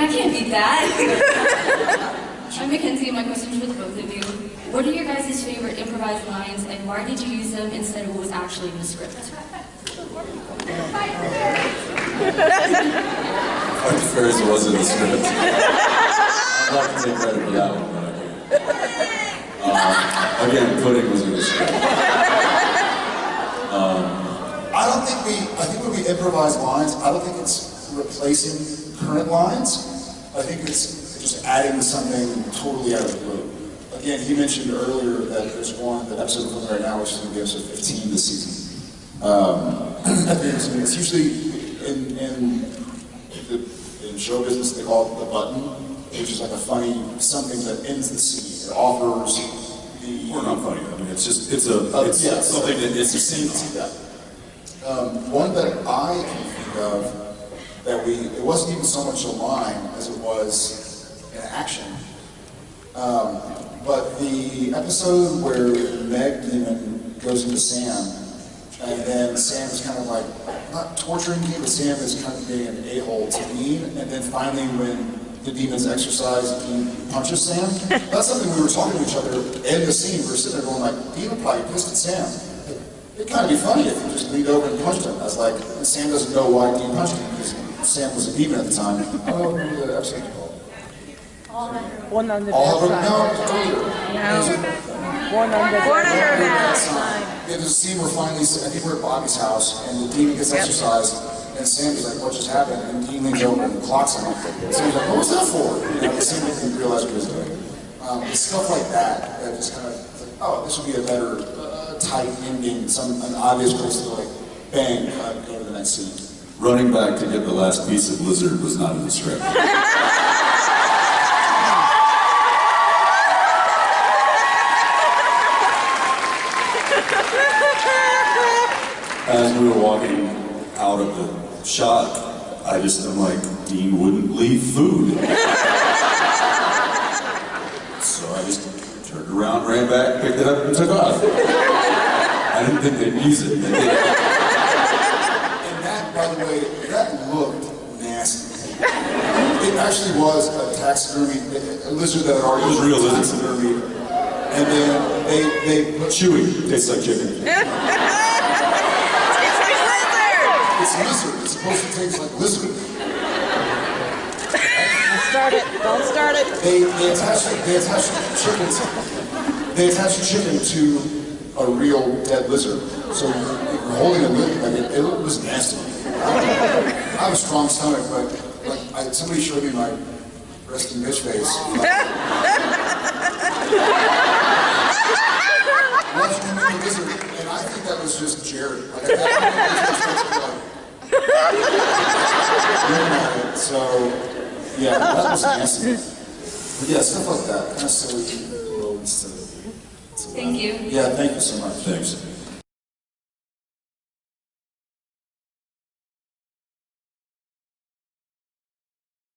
I can't beat that. I'm Mackenzie, my question is for both of you. What are your guys' favorite improvised lines, and why did you use them instead of what was actually in the script? I prefer it was in the script. I'd love to take credit for that one, but I can't. Uh, again, pudding was in the script. I don't think we, I think when we improvise lines, I don't think it's replacing current lines. I think it's just adding something totally out of the blue. Again, he mentioned earlier that there's one, that episode filming right now, which is going to be episode 15 this season. Um, at the end of the season, it's usually in, in, the, in show business, they call it the button, which is like a funny something that ends the scene. It offers the... Or not funny, I mean, it's just, it's a, Uh, it's yeah, something that it's a scene. Yeah. Um, one that I can think of that we, it wasn't even so much a line as it was an action. Um, but the episode where Meg Demon goes into Sam, and then Sam is kind of like, not torturing me, but Sam is kind of being an a-hole to Dean, and then finally when the demons exorcise, Dean punches Sam. That's something we were talking to each other in the scene, we were sitting there going like, would probably pissed at Sam. It'd kind of be funny if you just leaned over and punched him. I was like, Sam doesn't know why Dean punched him, Sam was a demon at the time. I don't know what the episode was called. Under All of that them, sign. no, earlier. One under Born that. under that. Yeah, there's a scene where finally, I think we're at Bobby's house, and the demon gets exorcised, and Sammy's like, what just happened? And Dean leans over and clocks him. And Sammy's like, what was that for? You know, the scene didn't realize what he was doing. Um, it's stuff like that, that just kind of, like, oh, this would be a better, uh, tight ending, some, an obvious place to like, bang, cut, go to the next scene. Running back to get the last piece of lizard was not in the script. As we were walking out of the shot, I just, I'm like, Dean wouldn't leave food. So I just turned around, ran back, picked it up, and took off. I didn't think they'd use it. They did. And that, by the way, that looked nasty. It actually was a taxidermy, a lizard that had already It was real lizard. taxidermy. And then they, they put Chewy, tastes like chicken. It's lizard. It's supposed to taste like lizard. Don't start it. Don't start it. They, they attach they attach chicken to, they attach chicken to a real dead lizard. So you're holding a lizard. Like it, it was nasty. I have a strong stomach, but like I, somebody showed me my resting bitch face. Watching him eat a lizard, and I think that was just Jared. Like, that I was just like, looking at it. So, yeah, that was nasty. But yeah, stuff like that, kind of silly roads to, to Thank you. Yeah, thank you so much. Thanks.